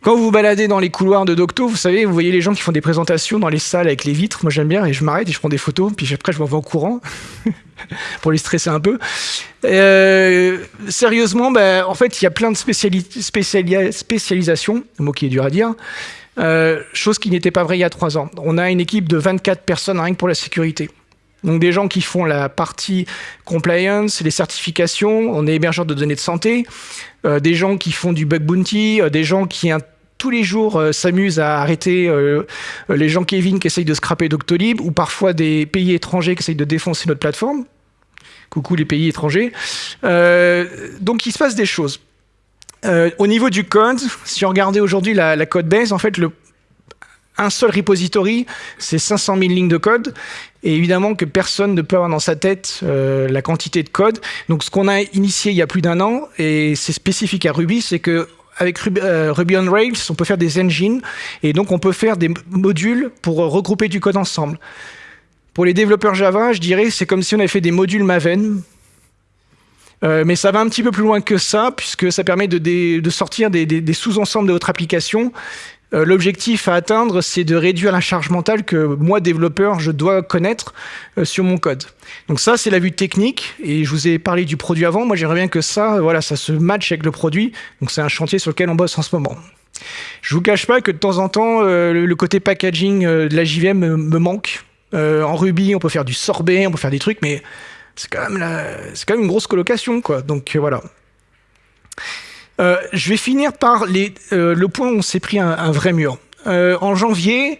Quand vous vous baladez dans les couloirs de Docto, vous savez, vous voyez les gens qui font des présentations dans les salles avec les vitres. Moi, j'aime bien et je m'arrête et je prends des photos. Puis après, je m'en vais en courant pour les stresser un peu. Euh, sérieusement, ben, en fait, il y a plein de spécialisations, un mot qui est dur à dire, euh, chose qui n'était pas vrai il y a trois ans. On a une équipe de 24 personnes rien que pour la sécurité. Donc des gens qui font la partie compliance, les certifications, on est hébergeur de données de santé, euh, des gens qui font du bug bounty, des gens qui tous les jours euh, s'amusent à arrêter les gens Kevin qui essayent de scraper Doctolib, ou parfois des pays étrangers qui essayent de défoncer notre plateforme. Coucou les pays étrangers. donc il se passe des choses. au niveau du code, si on regardait aujourd'hui la, code base, en fait, un seul repository, c'est 500 000 lignes de code. Et évidemment que personne ne peut avoir dans sa tête euh, la quantité de code. Donc ce qu'on a initié il y a plus d'un an, et c'est spécifique à Ruby, c'est que avec euh, Ruby, on Rails, on peut faire des engines, et donc on peut faire des modules pour regrouper du code ensemble. Pour les développeurs Java, je dirais c'est comme si on avait fait des modules Maven, euh, mais ça va un petit peu plus loin que ça, puisque ça permet de, sortir des, des sous-ensembles de votre application euh, l'objectif à atteindre, c'est de réduire la charge mentale que moi, développeur, je dois connaître euh, sur mon code. Donc ça, c'est la vue technique. Et je vous ai parlé du produit avant. Moi, j'aimerais bien que ça, voilà, ça se matche avec le produit. Donc c'est un chantier sur lequel on bosse en ce moment. Je vous cache pas que de temps en temps, euh, le côté packaging de la JVM me, manque. en Ruby, on peut faire du sorbet, on peut faire des trucs, mais c'est quand même quand même une grosse colocation, quoi. Donc voilà. Euh, je vais finir par euh, le point où on s'est pris un, vrai mur. Euh, en janvier,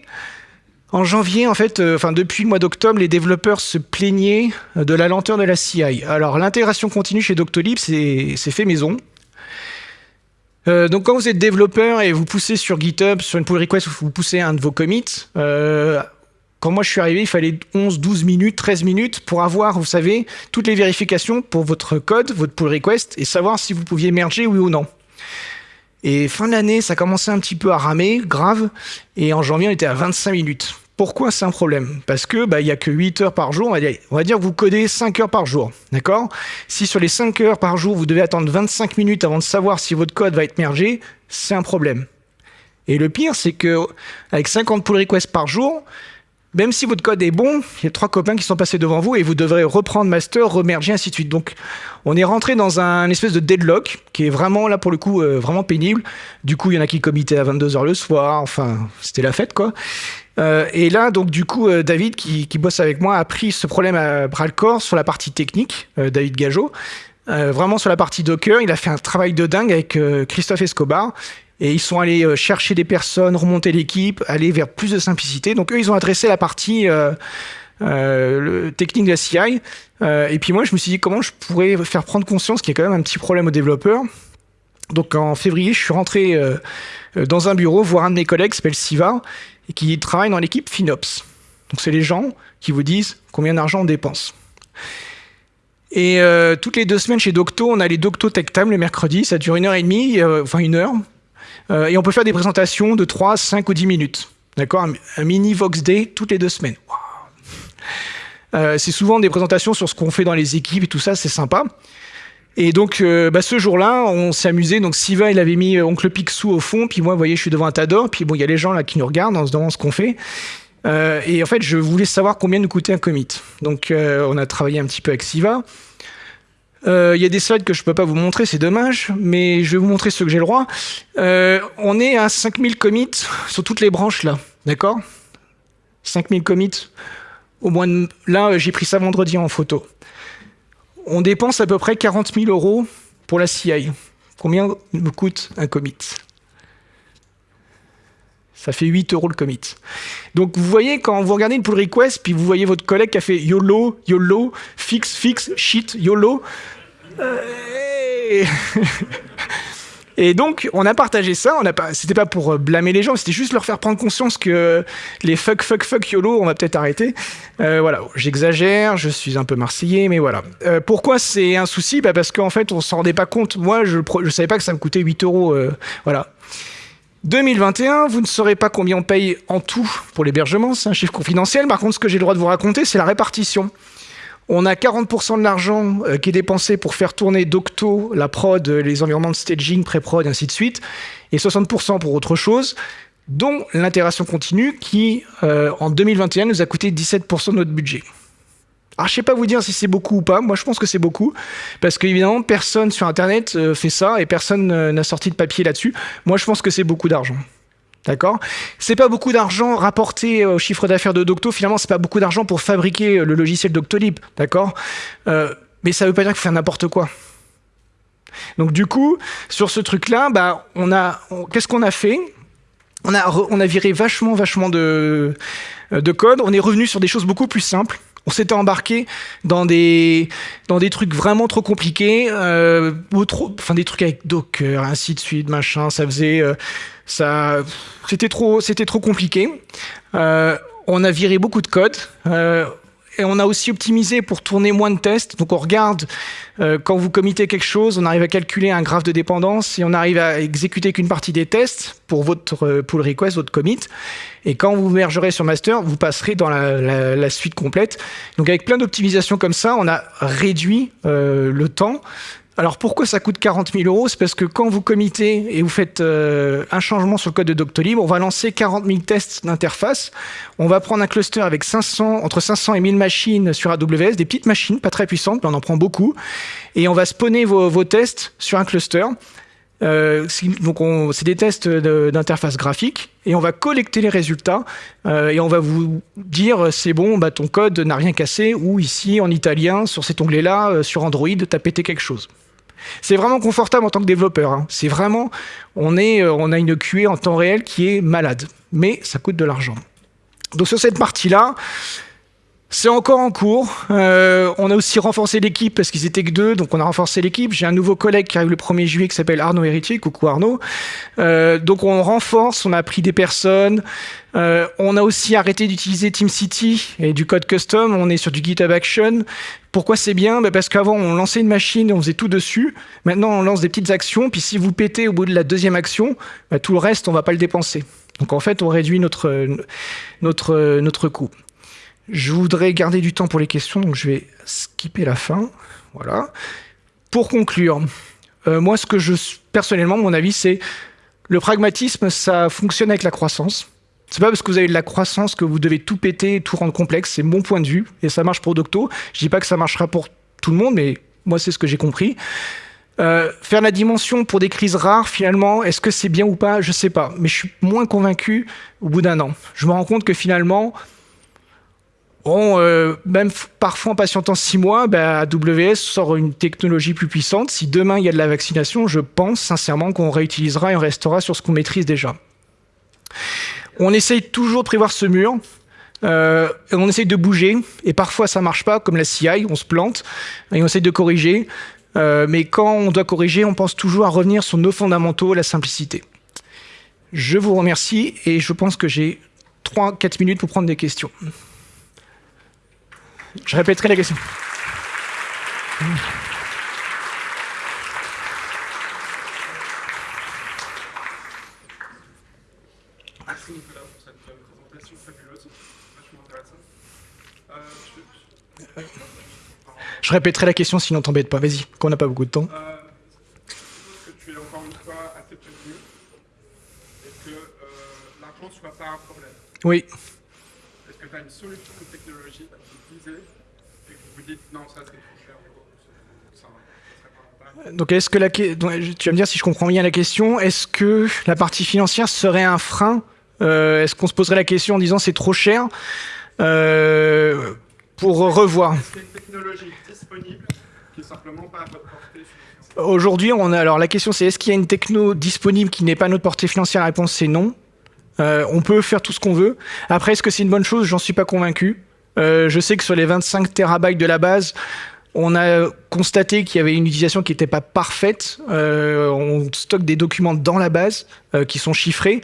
en janvier, en fait, enfin depuis le mois d'octobre, les développeurs se plaignaient de la lenteur de la CI. Alors l'intégration continue chez Doctolib, c'est fait maison. donc quand vous êtes développeur et vous poussez sur GitHub, sur une pull request, vous poussez un de vos commits, quand moi je suis arrivé, il fallait 11, 12 minutes, 13 minutes pour avoir, vous savez, toutes les vérifications pour votre code, votre pull request, et savoir si vous pouviez merger oui ou non. Et fin d'année, ça commençait un petit peu à ramer, grave, et en janvier, on était à 25 minutes. Pourquoi c'est un problème? Parce que bah, il n'y a que 8 heures par jour, on va, dire, vous codez 5 heures par jour, d'accord? Si sur les 5 heures par jour, vous devez attendre 25 minutes avant de savoir si votre code va être mergé, c'est un problème. Et le pire, c'est que avec 50 pull requests par jour, même si votre code est bon, il y a trois copains qui sont passés devant vous et vous devrez reprendre master, remerger, ainsi de suite. Donc, on est rentré dans un espèce de deadlock qui est vraiment, là, pour le coup, euh, vraiment pénible. Du coup, il y en a qui commitaient à 22h le soir. Enfin, c'était la fête, quoi. Euh, et là, donc, du coup, euh, David, qui, bosse avec moi, a pris ce problème à bras le corps sur la partie technique, David Gageot. vraiment sur la partie Docker, il a fait un travail de dingue avec Christophe Escobar. Et ils sont allés euh, chercher des personnes, remonter l'équipe, aller vers plus de simplicité. Donc eux, ils ont adressé la partie euh, euh, technique de la CI. et puis moi, je me suis dit comment je pourrais faire prendre conscience qu'il y a quand même un petit problème aux développeurs. Donc en février, je suis rentré dans un bureau voir un de mes collègues qui s'appelle Siva et qui travaille dans l'équipe FinOps. Donc c'est les gens qui vous disent combien d'argent on dépense. Et toutes les deux semaines chez Docto, on a les Docto Tech Time le mercredi, ça dure une heure et demie, enfin une heure. Euh, et on peut faire des présentations de 3, 5 ou 10 minutes. D'accord? Un, mini Vox Day toutes les deux semaines. Euh, c'est souvent des présentations sur ce qu'on fait dans les équipes et tout ça, c'est sympa. Et donc, euh, bah, ce jour-là, on s'est amusé. Donc, Siva, il avait mis Oncle Picsou au fond. Puis moi, vous voyez, je suis devant un tas d'or. Puis bon, il y a les gens là qui nous regardent en se demandant ce qu'on fait. et en fait, je voulais savoir combien nous coûtait un commit. Donc, on a travaillé un petit peu avec Siva. Euh, il y a des slides que je ne peux pas vous montrer, c'est dommage, mais je vais vous montrer ce que j'ai le droit. Euh, on est à 5000 commits sur toutes les branches là, d'accord? 5000 commits. Au moins, là, j'ai pris ça vendredi en photo. On dépense à peu près 40 000 euros pour la CI. Combien me coûte un commit? Ça fait 8 euros le commit. Donc vous voyez, quand vous regardez une pull request, puis vous voyez votre collègue qui a fait YOLO, YOLO, fix, fix, shit, YOLO. Euh, et donc, on a partagé ça. On a pas, c'était pas pour euh, blâmer les gens, c'était juste leur faire prendre conscience que les fuck, fuck, fuck, YOLO, on va peut-être arrêter. Euh, voilà, j'exagère, je suis un peu marseillais, mais voilà. pourquoi c'est un souci? Bah Parce qu'en fait, on s'en rendait pas compte. Moi, je, je savais pas que ça me coûtait 8 euros. voilà. 2021, vous ne saurez pas combien on paye en tout pour l'hébergement, c'est un chiffre confidentiel. Par contre, ce que j'ai le droit de vous raconter, c'est la répartition. On a 40% de l'argent euh, qui est dépensé pour faire tourner Docto, la prod, les environnements de staging, pré-prod, ainsi de suite, et 60% pour autre chose, dont l'intégration continue qui, euh, en 2021, nous a coûté 17% de notre budget. Alors, je sais pas vous dire si c'est beaucoup ou pas. Moi, je pense que c'est beaucoup. Parce qu'évidemment, personne sur Internet euh, fait ça et personne euh, n'a sorti de papier là-dessus. Moi, je pense que c'est beaucoup d'argent. D'accord? C'est pas beaucoup d'argent rapporté au chiffre d'affaires de Docto. Finalement, c'est pas beaucoup d'argent pour fabriquer le logiciel Doctolib. D'accord? Euh, Mais ça veut pas dire qu'il fait n'importe quoi. Donc, du coup, sur ce truc-là, bah, on a, qu'est-ce qu'on a fait? On a, viré vachement, vachement de code. On est revenu sur des choses beaucoup plus simples On s'était embarqué dans des, dans des trucs vraiment trop compliqués, euh, trop, enfin des trucs avec Docker, ainsi de suite, machin. Ça faisait, euh, ça, c'était trop, c'était trop compliqué. Euh, on a viré beaucoup de code. Et on a aussi optimisé pour tourner moins de tests. Donc on regarde euh, quand vous committez quelque chose, on arrive à calculer un graphe de dépendance et on arrive à exécuter qu'une partie des tests pour votre euh, pull request, votre commit. Et quand vous mergerez sur master, vous passerez dans la, la, suite complète. Donc avec plein d'optimisations comme ça, on a réduit euh, le temps alors pourquoi ça coûte 40 000 euros? C'est parce que quand vous committez et vous faites euh, un changement sur le code de Doctolib, on va lancer 40 000 tests d'interface. On va prendre un cluster avec 500, entre 500 et 1000 machines sur AWS, des petites machines, pas très puissantes, mais on en prend beaucoup. Et on va spawner vos tests sur un cluster. Euh, donc c'est des tests d'interface graphique et on va collecter les résultats euh, et on va vous dire c'est bon, bah, ton code n'a rien cassé ou ici en italien sur cet onglet-là euh, sur Android t'as pété quelque chose. C'est vraiment confortable en tant que développeur. Hein. C'est vraiment, on, est, euh, on a une QA en temps réel qui est malade, mais ça coûte de l'argent. Donc sur cette partie-là, c'est encore en cours. Euh, on a aussi renforcé l'équipe parce qu'ils étaient que deux, donc on a renforcé l'équipe. J'ai un nouveau collègue qui arrive le 1er juillet qui s'appelle Arnaud Héritier. Coucou Arnaud. Euh, donc on renforce, on a pris des personnes. Euh, on a aussi arrêté d'utiliser TeamCity et du code custom. On est sur du GitHub Action. Pourquoi c'est bien? Bah Parce qu'avant, on lançait une machine et on faisait tout dessus. Maintenant, on lance des petites actions. Puis si vous pétez au bout de la deuxième action, bah, tout le reste, on va pas le dépenser. Donc en fait, on réduit notre, notre, notre coût. Je voudrais garder du temps pour les questions, donc je vais skipper la fin. Voilà. Pour conclure, euh, moi, ce que je personnellement, mon avis, c'est le pragmatisme, ça fonctionne avec la croissance. C'est pas parce que vous avez de la croissance que vous devez tout péter, tout rendre complexe. C'est mon point de vue et ça marche pour Docto. Je dis pas que ça marchera pour tout le monde, mais moi, c'est ce que j'ai compris. Euh, faire la dimension pour des crises rares, finalement, est-ce que c'est bien ou pas? Je sais pas, mais je suis moins convaincu au bout d'un an. Je me rends compte que finalement, Euh, même parfois en patientant six mois, bah, AWS sort une technologie plus puissante. Si demain il y a de la vaccination, je pense sincèrement qu'on réutilisera et on restera sur ce qu'on maîtrise déjà. On essaye toujours de prévoir ce mur. Euh, on essaye de bouger et parfois ça marche pas, comme la CI, on se plante et on essaye de corriger. Euh, mais quand on doit corriger, on pense toujours à revenir sur nos fondamentaux, la simplicité. Je vous remercie et je pense que j'ai 3-4 minutes pour prendre des questions. Je répéterai la question. Merci Nicolas pour cette présentation fabuleuse, vachement intéressante. Je... répéterai la question sinon t'embête pas, vas-y, qu'on n'a pas beaucoup de temps. Euh, je suppose que tu es encore une fois assez prévenu? Et que euh, l'argent ne soit pas un problème? Oui. Est-ce que tu as une solution technologique donc, est-ce que la, tu vas me dire si je comprends bien la question, est-ce que la partie financière serait un frein euh, Est-ce qu'on se poserait la question en disant c'est trop cher euh, pour revoir? Est-ce qu'il y a une technologie disponible qui est simplement pas à votre portée Aujourd'hui, on a, alors la question c'est est-ce qu'il y a une techno disponible qui n'est pas à notre portée financière? La réponse c'est non. Euh, on peut faire tout ce qu'on veut. Après, est-ce que c'est une bonne chose? J'en suis pas convaincu. Euh, je sais que sur les 25 terabytes de la base, on a constaté qu'il y avait une utilisation qui n'était pas parfaite. Euh, on stocke des documents dans la base euh, qui sont chiffrés,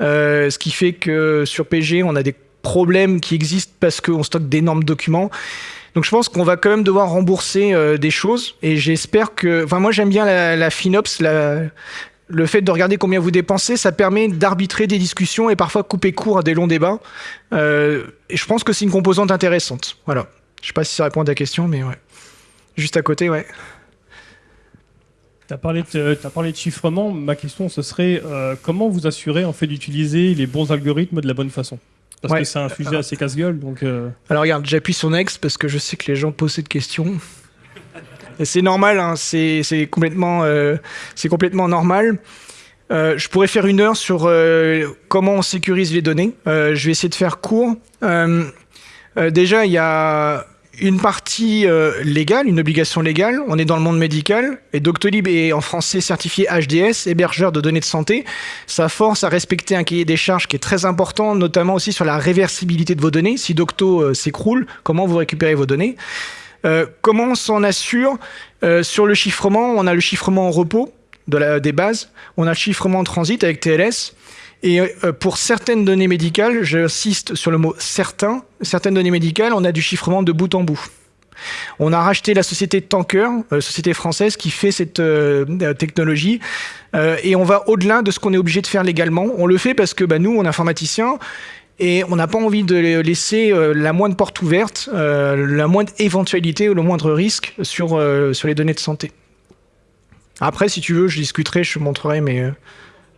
ce qui fait que sur PG, on a des problèmes qui existent parce qu'on stocke d'énormes documents. Donc je pense qu'on va quand même devoir rembourser des choses et j'espère que... Enfin moi j'aime bien la, la FinOps, la, le fait de regarder combien vous dépensez, ça permet d'arbitrer des discussions et parfois couper court à des longs débats. Euh, et je pense que c'est une composante intéressante. Voilà. Je sais pas si ça répond à ta question, mais ouais. Juste à côté, ouais. Tu as, parlé de chiffrement. Ma question, ce serait euh, comment vous assurez en fait d'utiliser les bons algorithmes de la bonne façon? Parce que c'est un sujet assez casse-gueule. Donc, euh. Alors regarde, j'appuie sur Next parce que je sais que les gens posent cette question c'est normal, hein, c'est complètement, euh, complètement normal. Euh, je pourrais faire une heure sur euh, comment on sécurise les données. je vais essayer de faire court. déjà, il y a une partie euh, légale, une obligation légale. On est dans le monde médical et Doctolib est en français certifié HDS, hébergeur de données de santé. Ça force à respecter un cahier des charges qui est très important, notamment aussi sur la réversibilité de vos données. Si Docto euh, s'écroule, comment vous récupérez vos données? Euh, Comment on s'en assure? Sur le chiffrement, on a le chiffrement en repos de la, des bases, on a le chiffrement en transit avec TLS. Et euh, pour certaines données médicales, j'insiste sur le mot certains, certaines données médicales, on a du chiffrement de bout en bout. On a racheté la société Tanker, euh, société française qui fait cette euh, technologie, et on va au-delà de ce qu'on est obligé de faire légalement. On le fait parce que bah, nous, on est informaticiens, et on n'a pas envie de laisser la moindre porte ouverte, la moindre éventualité ou le moindre risque sur, sur les données de santé. Après, si tu veux, je discuterai, je montrerai, mais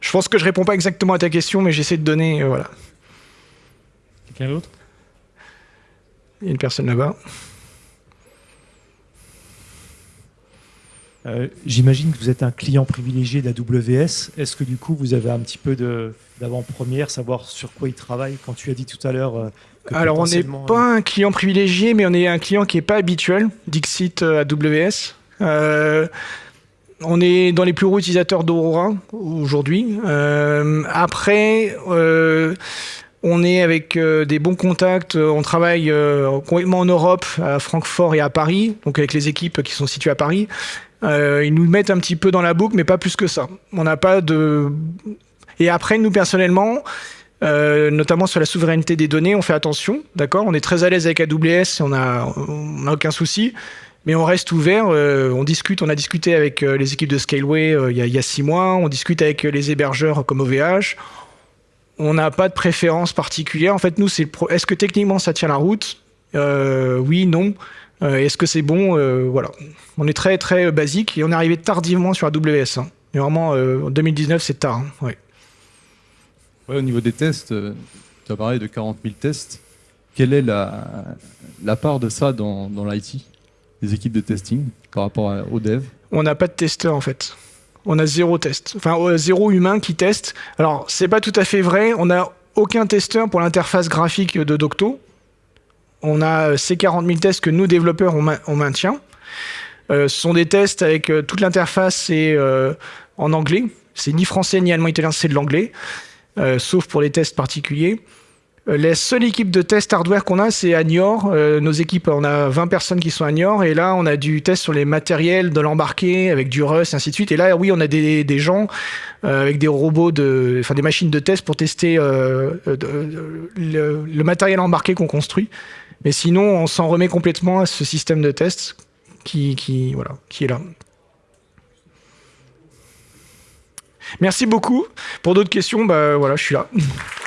je pense que je réponds pas exactement à ta question, mais j'essaie de donner. Euh, voilà. Quelqu'un d'autre? Il y a une personne là-bas. Euh, j'imagine que vous êtes un client privilégié d'AWS. Est-ce que du coup, vous avez un petit peu d'avant-première, savoir sur quoi il travaille? Quand tu as dit tout à l'heure. Euh, Alors, on n'est pas un client privilégié, mais on est un client qui n'est pas habituel, Dixit AWS. Euh, on est dans les plus gros utilisateurs d'Aurora aujourd'hui. Euh, après, euh, on est avec euh, des bons contacts. On travaille complètement en Europe, à Francfort et à Paris, donc avec les équipes qui sont situées à Paris. ils nous mettent un petit peu dans la boucle, mais pas plus que ça. On n'a pas de. Et après, nous personnellement, notamment sur la souveraineté des données, on fait attention, d'accord? On est très à l'aise avec AWS, on n'a on a aucun souci. Mais on reste ouvert, euh, on discute, on a discuté avec euh, les équipes de Scaleway euh, il, y a, six mois, on discute avec les hébergeurs comme OVH. On n'a pas de préférence particulière. En fait, nous, c'est est-ce que techniquement ça tient la route? Oui, non. est-ce que c'est bon? Voilà. On est très très basique et on est arrivé tardivement sur AWS. Hein. Mais vraiment, en 2019, c'est tard. Hein. Au niveau des tests, tu as parlé de 40 000 tests. Quelle est la, part de ça dans l'IT les équipes de testing par rapport aux devs On n'a pas de testeurs en fait. On a zéro test. Enfin, euh, zéro humain qui teste. Alors, c'est pas tout à fait vrai. On n'a aucun testeur pour l'interface graphique de Docto. On a euh, ces 40 000 tests que nous, développeurs, on, maintient. Euh, ce sont des tests avec toute l'interface et en anglais. C'est ni français ni allemand italien, c'est de l'anglais. sauf pour les tests particuliers. Euh, la seule équipe de test hardware qu'on a, c'est à Niort. Euh, nos équipes, on a 20 personnes qui sont à Niort. Et là, on a du test sur les matériels de l'embarqué avec du Rust, ainsi de suite. Et là, oui, on a des, gens euh, avec des robots, enfin des machines de test pour tester le, matériel embarqué qu'on construit. Mais sinon, on s'en remet complètement à ce système de test qui, qui, voilà, qui est là. Merci beaucoup. Pour d'autres questions, bah, voilà, je suis là.